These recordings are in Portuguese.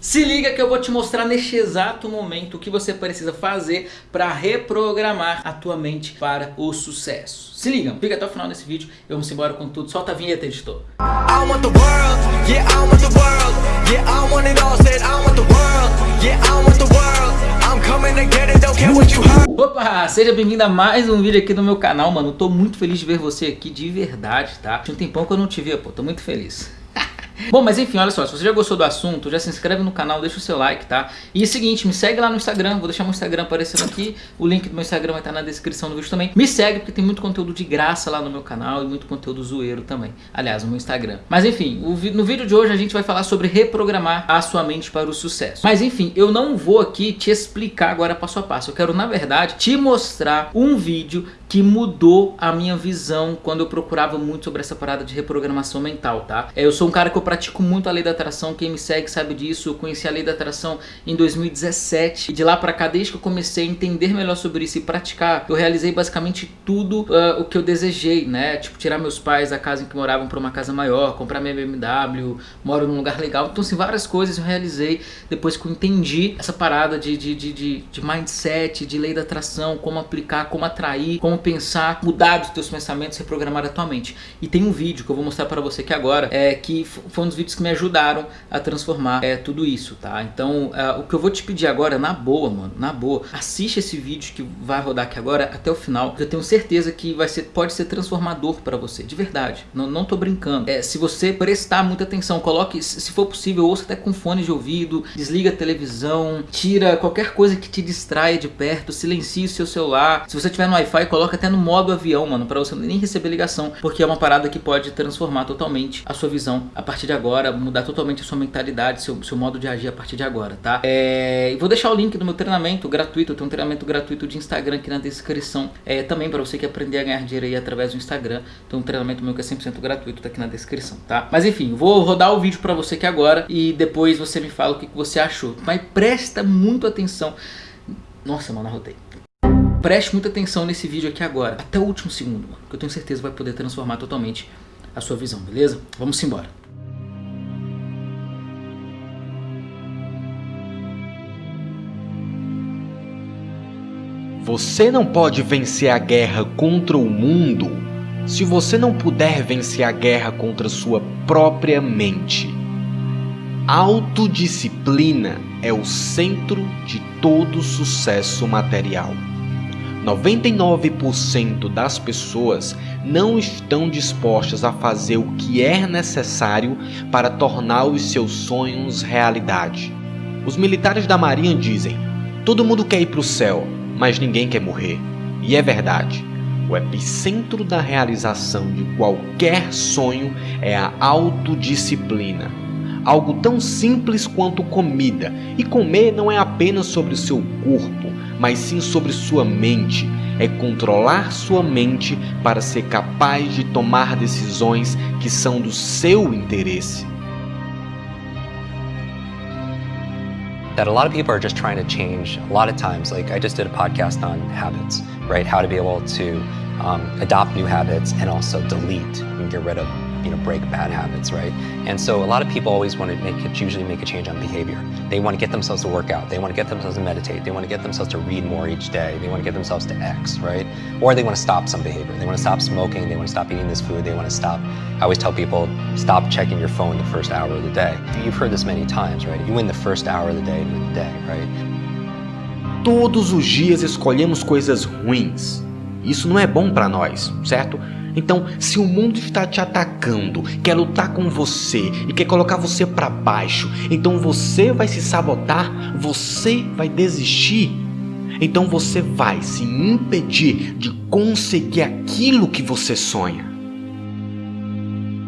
Se liga que eu vou te mostrar neste exato momento o que você precisa fazer para reprogramar a tua mente para o sucesso. Se liga, fica até o final desse vídeo e vamos embora com tudo. Solta a vinheta, editor. Opa, seja bem-vindo a mais um vídeo aqui no meu canal, mano. Tô muito feliz de ver você aqui de verdade, tá? Tinha um tempão que eu não te via, pô. Tô muito feliz. Bom, mas enfim, olha só, se você já gostou do assunto, já se inscreve no canal, deixa o seu like, tá? E é o seguinte, me segue lá no Instagram, vou deixar meu Instagram aparecendo aqui, o link do meu Instagram vai estar na descrição do vídeo também. Me segue porque tem muito conteúdo de graça lá no meu canal e muito conteúdo zoeiro também, aliás, no meu Instagram. Mas enfim, no vídeo de hoje a gente vai falar sobre reprogramar a sua mente para o sucesso. Mas enfim, eu não vou aqui te explicar agora passo a passo, eu quero na verdade te mostrar um vídeo que mudou a minha visão quando eu procurava muito sobre essa parada de reprogramação mental, tá? É, eu sou um cara que eu pratico muito a lei da atração, quem me segue sabe disso, eu conheci a lei da atração em 2017 e de lá pra cá, desde que eu comecei a entender melhor sobre isso e praticar, eu realizei basicamente tudo uh, o que eu desejei, né? Tipo, tirar meus pais da casa em que moravam pra uma casa maior, comprar minha BMW, moro num lugar legal, então assim, várias coisas eu realizei depois que eu entendi essa parada de, de, de, de, de mindset, de lei da atração, como aplicar, como atrair, como pensar, mudar os teus pensamentos, reprogramar a tua mente. E tem um vídeo que eu vou mostrar para você aqui agora, é, que foi um dos vídeos que me ajudaram a transformar é, tudo isso, tá? Então, é, o que eu vou te pedir agora, na boa, mano, na boa, assiste esse vídeo que vai rodar aqui agora até o final, eu tenho certeza que vai ser, pode ser transformador para você, de verdade, não, não tô brincando. É, se você prestar muita atenção, coloque, se for possível, ouça até com fone de ouvido, desliga a televisão, tira qualquer coisa que te distraia de perto, silencie o seu celular, se você tiver no Wi-Fi, coloque coloca até no modo avião, mano, pra você nem receber ligação, porque é uma parada que pode transformar totalmente a sua visão a partir de agora, mudar totalmente a sua mentalidade, seu, seu modo de agir a partir de agora, tá? É, vou deixar o link do meu treinamento gratuito, eu tenho um treinamento gratuito de Instagram aqui na descrição, é, também pra você que aprender a ganhar dinheiro aí através do Instagram, tem um treinamento meu que é 100% gratuito, tá aqui na descrição, tá? Mas enfim, vou rodar o vídeo pra você aqui agora e depois você me fala o que, que você achou, mas presta muito atenção. Nossa, mano, arrotei. Preste muita atenção nesse vídeo aqui agora, até o último segundo, mano, que eu tenho certeza vai poder transformar totalmente a sua visão, beleza? Vamos embora. Você não pode vencer a guerra contra o mundo se você não puder vencer a guerra contra sua própria mente. Autodisciplina é o centro de todo sucesso material. 99% das pessoas não estão dispostas a fazer o que é necessário para tornar os seus sonhos realidade. Os militares da Marinha dizem: todo mundo quer ir para o céu, mas ninguém quer morrer. E é verdade. O epicentro da realização de qualquer sonho é a autodisciplina. Algo tão simples quanto comida. E comer não é apenas sobre o seu corpo, mas sim sobre sua mente. É controlar sua mente para ser capaz de tomar decisões que são do seu interesse. that a lot of people are just trying to change a lot of times like i just did a podcast on habits right how to be able to um, adopt new habits and also delete and get rid of you know, break bad habits, right? And so a lot of people always want to make usually make a change on behavior. They want to get themselves to work out. They want to get themselves to meditate. They want to get themselves to read more each day. They want to get themselves to X, right? Or they want to stop some behavior. They want to stop smoking. They want to stop eating this food. They want to stop. I always tell people, stop checking your phone the first hour of the day. You've heard this many times, right? You win the first hour of the day, the day, right? Todos os dias escolhemos coisas ruins. Isso não é bom para nós, certo? Então, se o mundo está te atacando, quer lutar com você e quer colocar você para baixo, então você vai se sabotar, você vai desistir. Então você vai se impedir de conseguir aquilo que você sonha.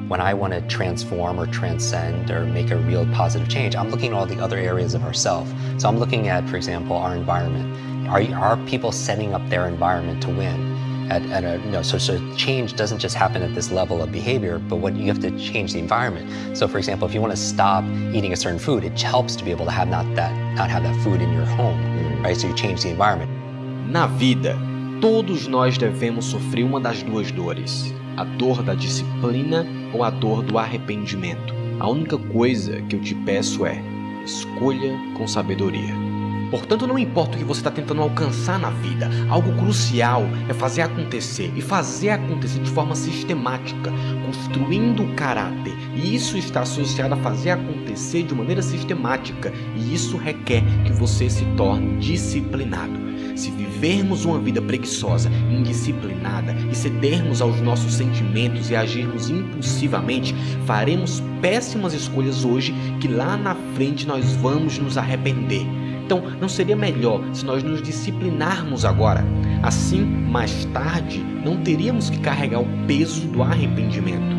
When I want to transform or transcend or make a real positive change, I'm looking at all the other areas of ourselves. So I'm looking at, for example, our environment. Are, are people setting up their environment to win? At, at a, you know, so, so change doesn't just happen at this level of behavior, but what you have to change the environment. So for example, if you want to stop eating a certain food, it helps to be able to have not that, not have that food in your home, right? So you change the environment. Na vida, todos nós devemos sofrer uma das duas dores, a dor da disciplina ou a dor do arrependimento. A única coisa que eu te peço é, escolha com sabedoria. Portanto, não importa o que você está tentando alcançar na vida, algo crucial é fazer acontecer e fazer acontecer de forma sistemática, construindo o caráter. E isso está associado a fazer acontecer de maneira sistemática, e isso requer que você se torne disciplinado. Se vivermos uma vida preguiçosa, indisciplinada e cedermos aos nossos sentimentos e agirmos impulsivamente, faremos péssimas escolhas hoje que lá na frente nós vamos nos arrepender. Então, não seria melhor se nós nos disciplinarmos agora? Assim, mais tarde, não teríamos que carregar o peso do arrependimento.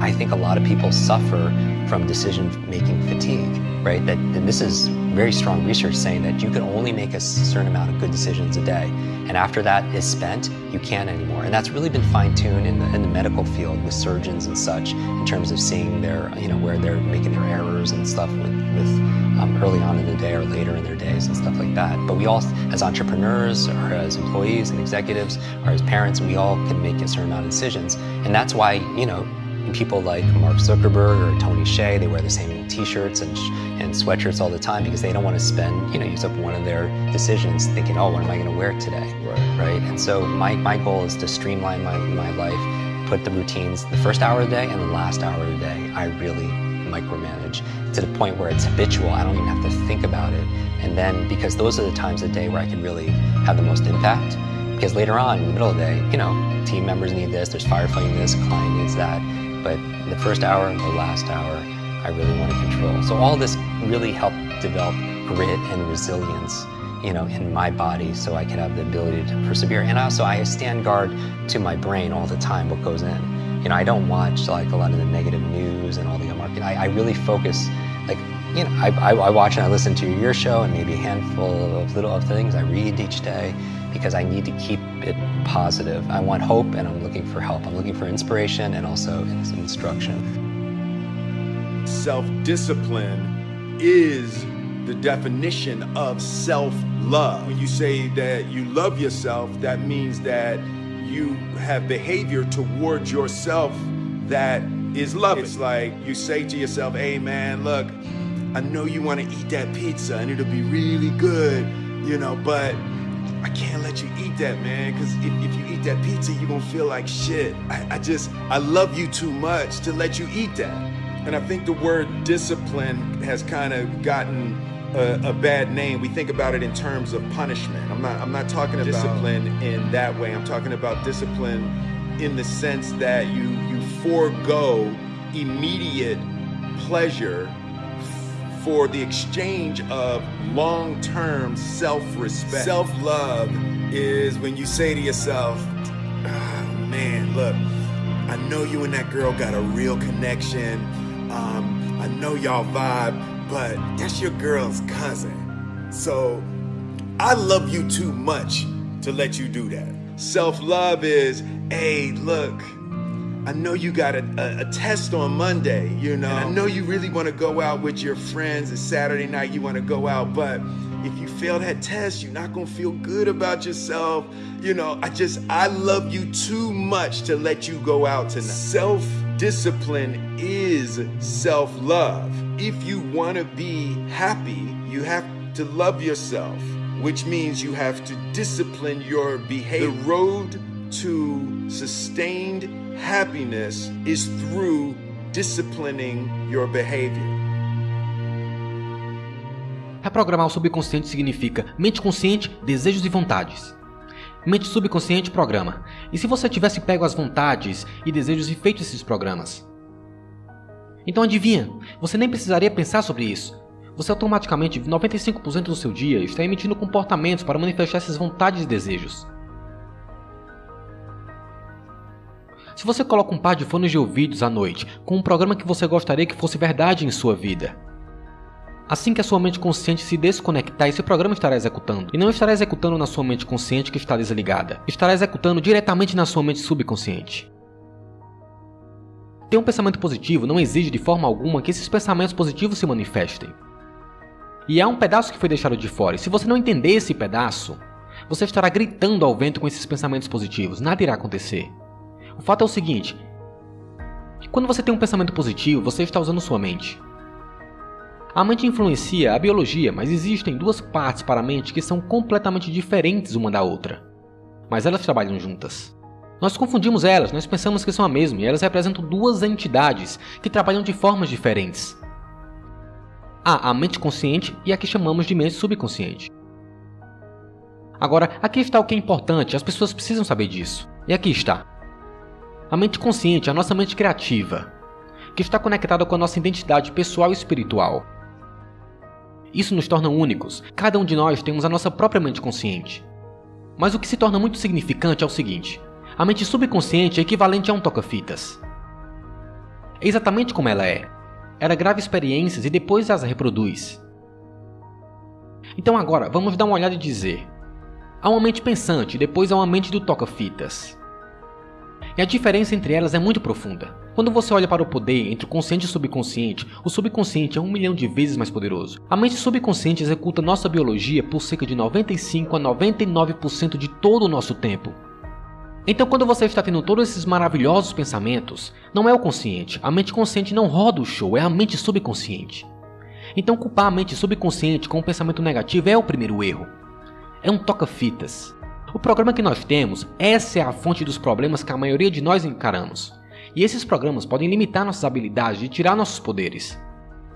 I think a lot of people suffer from decision making fatigue, right? That and this is very strong research saying that you can only make a certain amount of good decisions a day. And after that is spent, you can't anymore. And that's really been fine-tuned in the, in the medical field with surgeons and such in terms of seeing their, you know, where they're making their errors and stuff with, with um, early on in the day or later in their days and stuff like that. But we all, as entrepreneurs or as employees and executives or as parents, we all can make a certain amount of decisions. And that's why, you know, people like Mark Zuckerberg or Tony Shea, they wear the same t-shirts and, and sweatshirts all the time because they don't want to spend, you know, use up one of their decisions thinking, oh, what am I going to wear today? Right. Right. And so my, my goal is to streamline my, my life, put the routines the first hour of the day and the last hour of the day. I really micromanage to the point where it's habitual. I don't even have to think about it. And then because those are the times of the day where I can really have the most impact. Because later on in the middle of the day, you know, team members need this, there's firefighting this, client needs that but the first hour and the last hour, I really want to control. So all this really helped develop grit and resilience, you know, in my body so I can have the ability to persevere. And also I stand guard to my brain all the time, what goes in. You know, I don't watch like a lot of the negative news and all the market. I, I really focus, like, you know, I, I, I watch and I listen to your show and maybe a handful of little of things I read each day because I need to keep it positive. I want hope and I'm looking for help. I'm looking for inspiration and also instruction. Self-discipline is the definition of self-love. When you say that you love yourself, that means that you have behavior towards yourself that is mm. loving. It's like you say to yourself, hey man, look, I know you want to eat that pizza and it'll be really good, you know, but I can't let you eat that, man, because if, if you eat that pizza, you're gonna feel like shit. I, I just, I love you too much to let you eat that. And I think the word discipline has kind of gotten a, a, bad name. We think about it in terms of punishment. I'm not, I'm not talking about discipline in that way. I'm talking about discipline in the sense that you forego immediate pleasure for the exchange of long-term self-respect. Self-love is when you say to yourself, oh, man, look, I know you and that girl got a real connection. Um, I know y'all vibe, but that's your girl's cousin. So I love you too much to let you do that. Self-love is, hey, look, I know you got a, a, a, test on Monday, you know. And I know you really want to go out with your friends. It's Saturday night, you want to go out, but if you fail that test, you're not going to feel good about yourself. You know, I just, I love you too much to let you go out tonight. Self discipline is self love. If you want to be happy, you have to love yourself, which means you have to discipline your behavior. The road to sustained happiness is through disciplining your behavior. Reprogramar o subconsciente significa mente consciente, desejos e vontades. Mente subconsciente programa. E se você tivesse pego as vontades e desejos e feito esses programas? Então adivinha, você nem precisaria pensar sobre isso. Você automaticamente, 95% do seu dia, está emitindo comportamentos para manifestar essas vontades e desejos. Se você coloca um par de fones de ouvidos à noite com um programa que você gostaria que fosse verdade em sua vida, Assim que a sua mente consciente se desconectar, esse programa estará executando. E não estará executando na sua mente consciente que está desligada. Estará executando diretamente na sua mente subconsciente. Ter um pensamento positivo não exige de forma alguma que esses pensamentos positivos se manifestem. E há um pedaço que foi deixado de fora, e se você não entender esse pedaço, você estará gritando ao vento com esses pensamentos positivos, nada irá acontecer. O fato é o seguinte: quando você tem um pensamento positivo, você está usando sua mente. A mente influencia a biologia, mas existem duas partes para a mente que são completamente diferentes uma da outra. Mas elas trabalham juntas. Nós confundimos elas, nós pensamos que são a mesma, e elas representam duas entidades que trabalham de formas diferentes. Há a mente consciente e a que chamamos de mente subconsciente. Agora, aqui está o que é importante, as pessoas precisam saber disso. E aqui está. A mente consciente é a nossa mente criativa, que está conectada com a nossa identidade pessoal e espiritual. Isso nos torna únicos. Cada um de nós temos a nossa própria mente consciente. Mas o que se torna muito significante é o seguinte: a mente subconsciente é equivalente a um toca-fitas. É exatamente como ela é. Ela grava experiências e depois as reproduz. Então agora, vamos dar uma olhada e dizer. Há uma mente pensante depois há uma mente do toca-fitas. E a diferença entre elas é muito profunda. Quando você olha para o poder entre o consciente e o subconsciente, o subconsciente é um milhão de vezes mais poderoso. A mente subconsciente executa nossa biologia por cerca de 95 a 99% de todo o nosso tempo. Então, quando você está tendo todos esses maravilhosos pensamentos, não é o consciente. A mente consciente não roda o show, é a mente subconsciente. Então, culpar a mente subconsciente com um pensamento negativo é o primeiro erro. É um toca-fitas. O programa que nós temos, essa é a fonte dos problemas que a maioria de nós encaramos. E esses programas podem limitar nossas habilidades e tirar nossos poderes,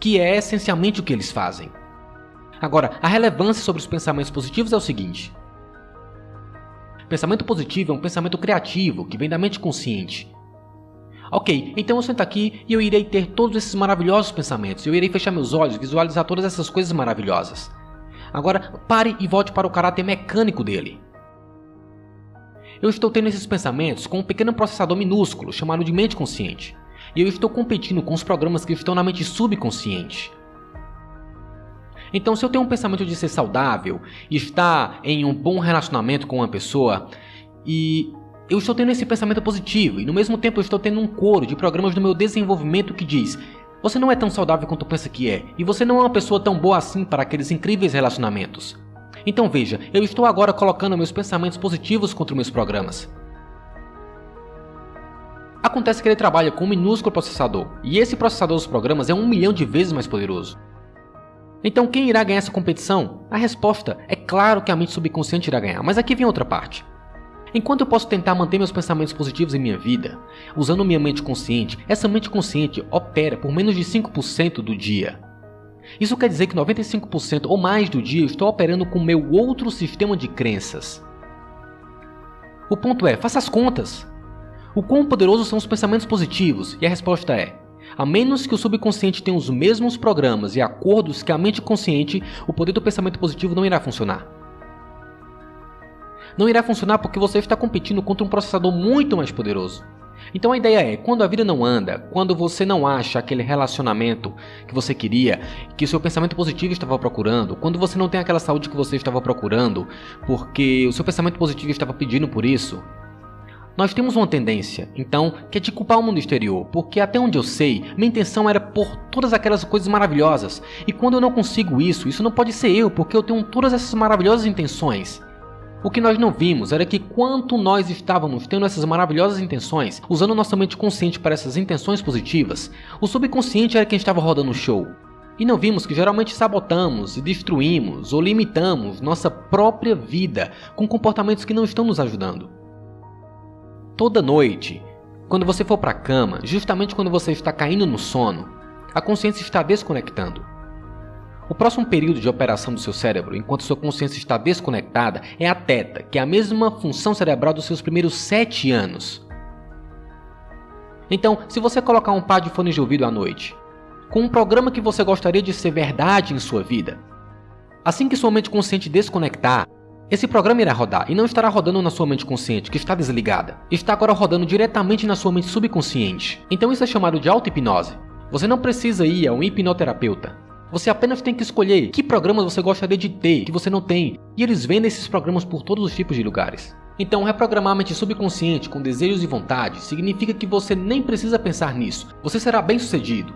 que é essencialmente o que eles fazem. Agora, a relevância sobre os pensamentos positivos é o seguinte: pensamento positivo é um pensamento criativo que vem da mente consciente. Ok, então eu sento aqui e eu irei ter todos esses maravilhosos pensamentos. Eu irei fechar meus olhos, visualizar todas essas coisas maravilhosas. Agora, pare e volte para o caráter mecânico dele. Eu estou tendo esses pensamentos com um pequeno processador minúsculo chamado de mente consciente, e eu estou competindo com os programas que estão na mente subconsciente. Então, se eu tenho um pensamento de ser saudável estar em um bom relacionamento com uma pessoa, e eu estou tendo esse pensamento positivo, e no mesmo tempo eu estou tendo um coro de programas do meu desenvolvimento que diz: você não é tão saudável quanto pensa que é, e você não é uma pessoa tão boa assim para aqueles incríveis relacionamentos. Então veja, eu estou agora colocando meus pensamentos positivos contra meus programas. Acontece que ele trabalha com um minúsculo processador, e esse processador dos programas é um milhão de vezes mais poderoso. Então quem irá ganhar essa competição? A resposta é claro que a mente subconsciente irá ganhar, mas aqui vem outra parte. Enquanto eu posso tentar manter meus pensamentos positivos em minha vida, usando minha mente consciente, essa mente consciente opera por menos de 5% do dia. Isso quer dizer que 95% ou mais do dia eu estou operando com meu outro sistema de crenças. O ponto é, faça as contas. O quão poderosos são os pensamentos positivos? E a resposta é: a menos que o subconsciente tenha os mesmos programas e acordos que a mente consciente, o poder do pensamento positivo não irá funcionar. Não irá funcionar porque você está competindo contra um processador muito mais poderoso. Então a ideia é, quando a vida não anda, quando você não acha aquele relacionamento que você queria, que o seu pensamento positivo estava procurando, quando você não tem aquela saúde que você estava procurando, porque o seu pensamento positivo estava pedindo por isso, nós temos uma tendência, então, que é de culpar o mundo exterior, porque até onde eu sei, minha intenção era por todas aquelas coisas maravilhosas, e quando eu não consigo isso, isso não pode ser eu, porque eu tenho todas essas maravilhosas intenções. O que nós não vimos era que quanto nós estávamos tendo essas maravilhosas intenções, usando nossa mente consciente para essas intenções positivas, o subconsciente era quem estava rodando o show. E não vimos que geralmente sabotamos e destruímos ou limitamos nossa própria vida com comportamentos que não estão nos ajudando. Toda noite, quando você for para a cama, justamente quando você está caindo no sono, a consciência está desconectando. O próximo período de operação do seu cérebro, enquanto sua consciência está desconectada, é a teta, que é a mesma função cerebral dos seus primeiros 7 anos. Então, se você colocar um par de fones de ouvido à noite, com um programa que você gostaria de ser verdade em sua vida, assim que sua mente consciente desconectar, esse programa irá rodar e não estará rodando na sua mente consciente, que está desligada. Está agora rodando diretamente na sua mente subconsciente. Então isso é chamado de auto-hipnose. Você não precisa ir a um hipnoterapeuta. Você apenas tem que escolher que programas você gostaria de ter, que você não tem, e eles vendem esses programas por todos os tipos de lugares. Então, reprogramar a mente subconsciente com desejos e vontades significa que você nem precisa pensar nisso, você será bem sucedido.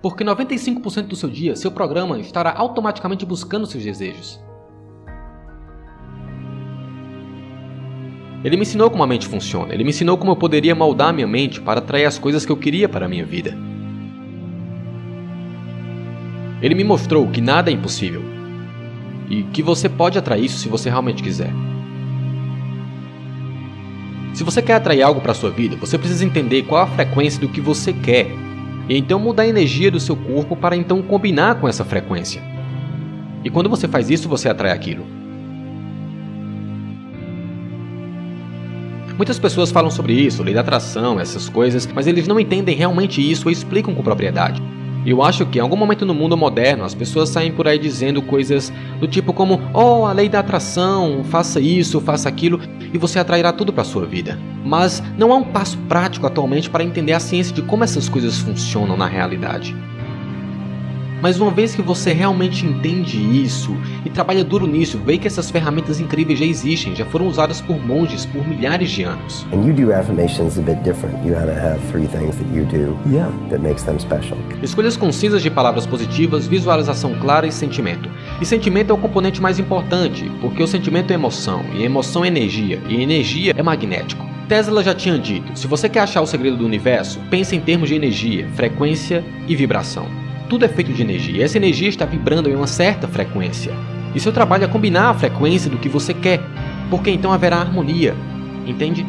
Porque 95% do seu dia, seu programa estará automaticamente buscando seus desejos. Ele me ensinou como a mente funciona, ele me ensinou como eu poderia moldar minha mente para atrair as coisas que eu queria para a minha vida. Ele me mostrou que nada é impossível e que você pode atrair isso se você realmente quiser. Se você quer atrair algo para sua vida, você precisa entender qual a frequência do que você quer e então mudar a energia do seu corpo para então combinar com essa frequência. E quando você faz isso, você atrai aquilo. Muitas pessoas falam sobre isso, lei da atração, essas coisas, mas eles não entendem realmente isso ou explicam com propriedade. Eu acho que em algum momento no mundo moderno as pessoas saem por aí dizendo coisas do tipo como: "Oh, a lei da atração, faça isso, faça aquilo e você atrairá tudo para sua vida". Mas não há um passo prático atualmente para entender a ciência de como essas coisas funcionam na realidade. Mas uma vez que você realmente entende isso e trabalha duro nisso, vê que essas ferramentas incríveis já existem, já foram usadas por monges por milhares de anos. And you do affirmations a bit different. You gotta have three things that you do Yeah. that makes them special. Escolhas concisas de palavras positivas, visualização clara e sentimento. E sentimento é o componente mais importante, porque o sentimento é emoção, e emoção é energia, e energia é magnético. Tesla já tinha dito: se você quer achar o segredo do universo, pense em termos de energia, frequência e vibração. Tudo é feito de energia, e essa energia está vibrando em uma certa frequência. E seu trabalho é combinar a frequência do que você quer, porque então haverá harmonia, entende?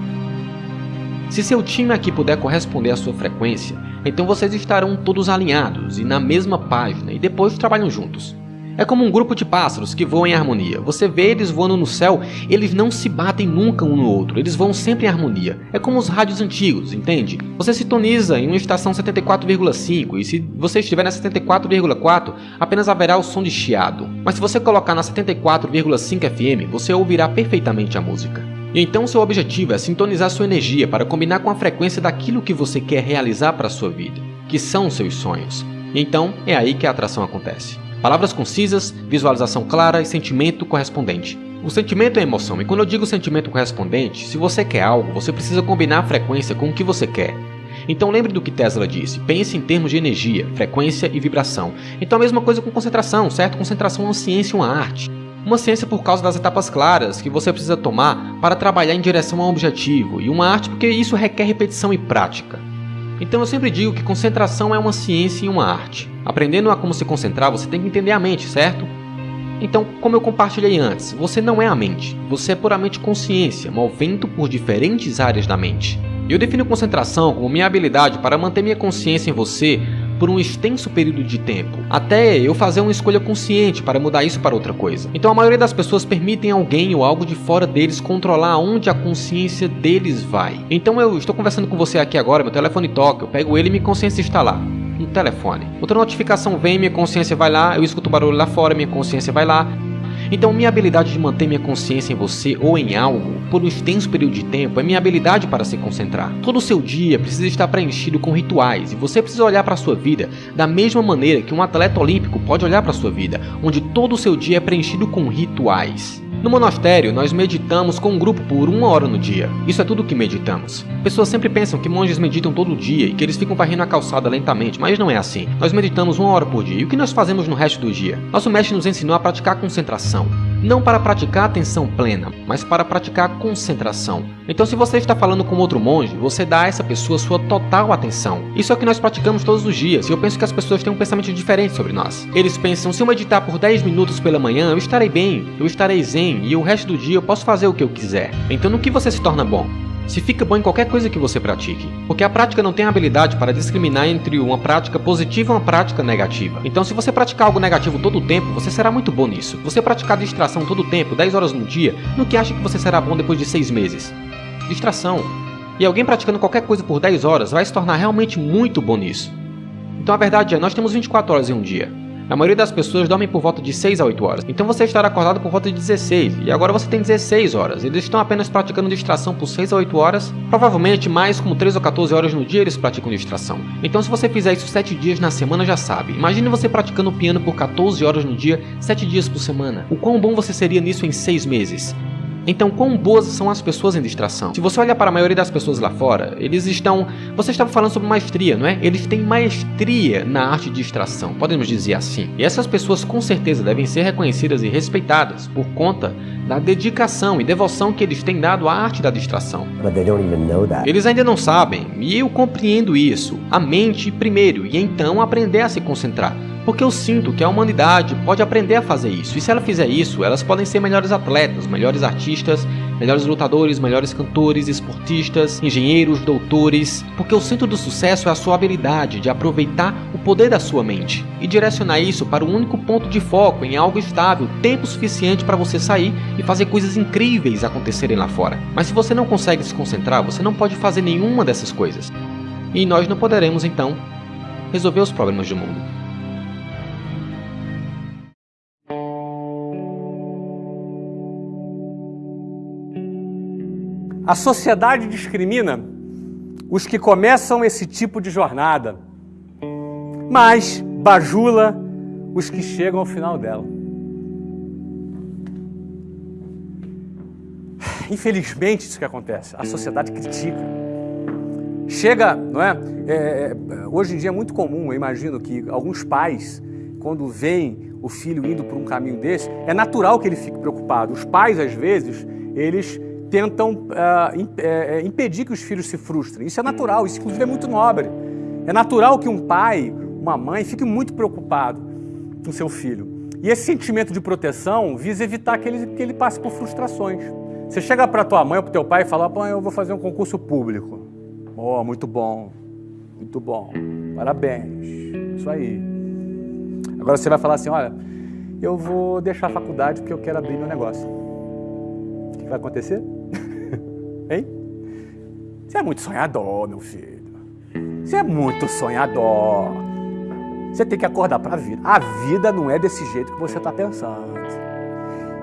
Se seu time aqui puder corresponder à sua frequência, então vocês estarão todos alinhados e na mesma página e depois trabalham juntos. É como um grupo de pássaros que voam em harmonia. Você vê eles voando no céu, eles não se batem nunca um no outro, eles voam sempre em harmonia. É como os rádios antigos, entende? Você sintoniza em uma estação 74,5 e se você estiver na 74,4, apenas haverá o som de chiado. Mas se você colocar na 74,5 FM, você ouvirá perfeitamente a música. E então seu objetivo é sintonizar sua energia para combinar com a frequência daquilo que você quer realizar para a sua vida, que são seus sonhos. E então é aí que a atração acontece. Palavras concisas, visualização clara e sentimento correspondente. O sentimento é emoção, e quando eu digo sentimento correspondente, se você quer algo, você precisa combinar a frequência com o que você quer. Então lembre do que Tesla disse, pense em termos de energia, frequência e vibração. Então a mesma coisa com concentração, certo? Concentração é uma ciência e uma arte. Uma ciência por causa das etapas claras que você precisa tomar para trabalhar em direção a um objetivo, e uma arte porque isso requer repetição e prática. Então eu sempre digo que concentração é uma ciência e uma arte. Aprendendo a como se concentrar, você tem que entender a mente, certo? Então, como eu compartilhei antes, você não é a mente, você é puramente consciência, movendo por diferentes áreas da mente. Eu defino concentração como minha habilidade para manter minha consciência em você por um extenso período de tempo, até eu fazer uma escolha consciente para mudar isso para outra coisa. Então a maioria das pessoas permitem alguém ou algo de fora deles controlar onde a consciência deles vai. Então eu estou conversando com você aqui agora, meu telefone toca, eu pego ele e minha consciência está lá. No telefone. Outra notificação vem, minha consciência vai lá, eu escuto barulho lá fora, minha consciência vai lá. Então, minha habilidade de manter minha consciência em você ou em algo por um extenso período de tempo é minha habilidade para se concentrar. Todo o seu dia precisa estar preenchido com rituais e você precisa olhar para a sua vida da mesma maneira que um atleta olímpico pode olhar para a sua vida, onde todo o seu dia é preenchido com rituais. No monastério, nós meditamos com um grupo por uma hora no dia. Isso é tudo que meditamos. Pessoas sempre pensam que monges meditam todo dia e que eles ficam varrendo a calçada lentamente, mas não é assim. Nós meditamos uma hora por dia. E o que nós fazemos no resto do dia? Nosso mestre nos ensinou a praticar concentração. Não para praticar atenção plena, mas para praticar concentração. Então, se você está falando com outro monge, você dá a essa pessoa sua total atenção. Isso é o que nós praticamos todos os dias, e eu penso que as pessoas têm um pensamento diferente sobre nós. Eles pensam: se eu meditar por 10 minutos pela manhã, eu estarei bem, eu estarei zen, e o resto do dia eu posso fazer o que eu quiser. Então, no que você se torna bom? Se fica bom em qualquer coisa que você pratique. Porque a prática não tem habilidade para discriminar entre uma prática positiva e uma prática negativa. Então, se você praticar algo negativo todo o tempo, você será muito bom nisso. Você praticar distração todo o tempo, 10 horas no dia, no que acha que você será bom depois de 6 meses? Distração. E alguém praticando qualquer coisa por 10 horas vai se tornar realmente muito bom nisso. Então a verdade é, nós temos 24 horas em um dia. A maioria das pessoas dormem por volta de 6 a 8 horas. Então você estará acordado por volta de 16. E agora você tem 16 horas. Eles estão apenas praticando distração por 6 a 8 horas. Provavelmente mais como 3 ou 14 horas no dia eles praticam distração. Então se você fizer isso 7 dias na semana já sabe. Imagine você praticando piano por 14 horas no dia, 7 dias por semana. O quão bom você seria nisso em 6 meses? Então, quão boas são as pessoas em distração? Se você olhar para a maioria das pessoas lá fora, eles estão. Você estava falando sobre maestria, não é? Eles têm maestria na arte de distração, podemos dizer assim. E essas pessoas com certeza devem ser reconhecidas e respeitadas por conta da dedicação e devoção que eles têm dado à arte da distração. Eles ainda não sabem, e eu compreendo isso. A mente primeiro, e então aprender a se concentrar. Porque eu sinto que a humanidade pode aprender a fazer isso. E se ela fizer isso, elas podem ser melhores atletas, melhores artistas, melhores lutadores, melhores cantores, esportistas, engenheiros, doutores. Porque o centro do sucesso é a sua habilidade de aproveitar o poder da sua mente e direcionar isso para o único ponto de foco em algo estável, tempo suficiente para você sair e fazer coisas incríveis acontecerem lá fora. Mas se você não consegue se concentrar, você não pode fazer nenhuma dessas coisas. E nós não poderemos então resolver os problemas do mundo. A sociedade discrimina os que começam esse tipo de jornada, mas bajula os que chegam ao final dela. Infelizmente, isso que acontece. A sociedade critica. Chega, não é? é? é hoje em dia é muito comum, eu imagino que alguns pais, quando veem o filho indo por um caminho desse, é natural que ele fique preocupado. Os pais, às vezes, eles tentam uh, impedir que os filhos se frustrem. Isso é natural, isso inclusive é muito nobre. É natural que um pai, uma mãe, fique muito preocupado com seu filho. E esse sentimento de proteção visa evitar que ele, que ele passe por frustrações. Você chega para tua mãe ou para teu pai e fala, pai, eu vou fazer um concurso público. Oh, muito bom, muito bom, parabéns, isso aí. Agora você vai falar assim, olha, eu vou deixar a faculdade porque eu quero abrir meu negócio. O que vai acontecer? Hein? Você é muito sonhador, meu filho. Você é muito sonhador. Você tem que acordar para a vida. A vida não é desse jeito que você está pensando.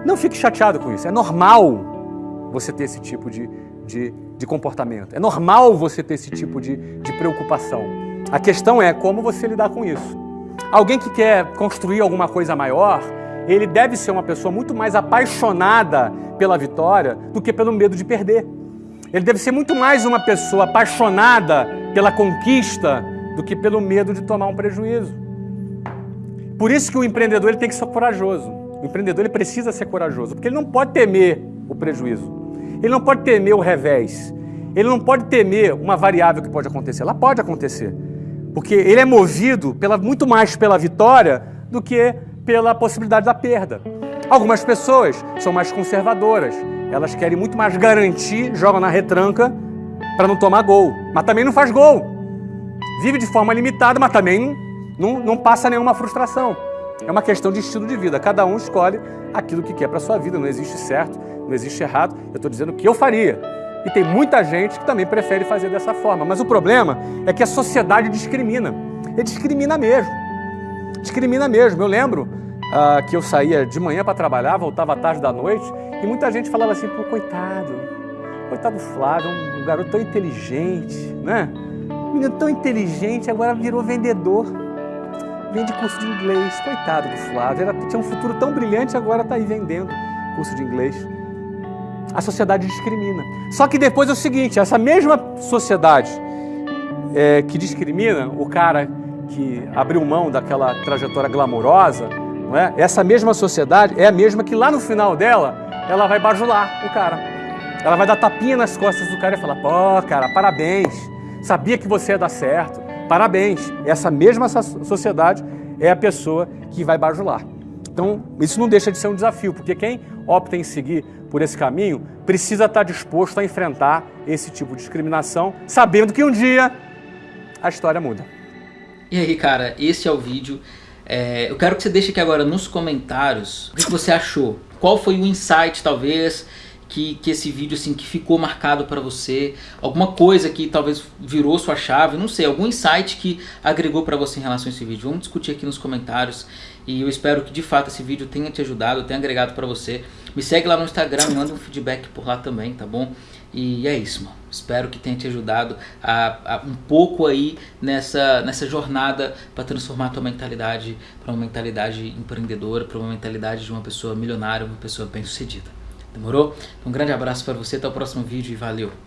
Não fique chateado com isso. É normal você ter esse tipo de, de, de comportamento. É normal você ter esse tipo de, de preocupação. A questão é como você lidar com isso. Alguém que quer construir alguma coisa maior, ele deve ser uma pessoa muito mais apaixonada pela vitória do que pelo medo de perder. Ele deve ser muito mais uma pessoa apaixonada pela conquista do que pelo medo de tomar um prejuízo. Por isso que o empreendedor ele tem que ser corajoso. O empreendedor ele precisa ser corajoso, porque ele não pode temer o prejuízo. Ele não pode temer o revés. Ele não pode temer uma variável que pode acontecer. Ela pode acontecer. Porque ele é movido pela, muito mais pela vitória do que pela possibilidade da perda. Algumas pessoas são mais conservadoras, elas querem muito mais garantir, jogam na retranca para não tomar gol, mas também não faz gol. Vive de forma limitada, mas também não, não, passa nenhuma frustração. É uma questão de estilo de vida. Cada um escolhe aquilo que quer para sua vida. Não existe certo, não existe errado. Eu estou dizendo que eu faria. E tem muita gente que também prefere fazer dessa forma. Mas o problema é que a sociedade discrimina. E discrimina mesmo. Discrimina mesmo. Eu lembro ah, que eu saía de manhã para trabalhar, voltava à tarde da noite, e muita gente falava assim, pô, coitado, coitado Flávio, um garoto tão inteligente, né? Um menino tão inteligente, agora virou vendedor, vende curso de inglês, coitado do Flávio, Ele tinha um futuro tão brilhante, agora está aí vendendo curso de inglês. A sociedade discrimina. Só que depois é o seguinte, essa mesma sociedade é, que discrimina o cara que abriu mão daquela trajetória glamourosa, não é? Essa mesma sociedade é a mesma que lá no final dela, ela vai bajular o cara. Ela vai dar tapinha nas costas do cara e falar, pô, cara, parabéns, sabia que você ia dar certo, parabéns. Essa mesma sociedade é a pessoa que vai bajular. Então, isso não deixa de ser um desafio, porque quem opta em seguir por esse caminho precisa estar disposto a enfrentar esse tipo de discriminação, sabendo que um dia a história muda. E aí, cara, esse é o vídeo. É, eu quero que você deixe aqui agora nos comentários o que você achou. Qual foi o insight, talvez, que, que esse vídeo assim, que ficou marcado para você? Alguma coisa que talvez virou sua chave, não sei, algum insight que agregou para você em relação a esse vídeo. Vamos discutir aqui nos comentários e eu espero que de fato esse vídeo tenha te ajudado, tenha agregado para você. Me segue lá no Instagram, manda um feedback por lá também, tá bom? E é isso, mano. Espero que tenha te ajudado a, a um pouco aí nessa, nessa jornada para transformar a tua mentalidade para uma mentalidade empreendedora, para uma mentalidade de uma pessoa milionária, uma pessoa bem-sucedida. Demorou? Um grande abraço para você, até o próximo vídeo e valeu!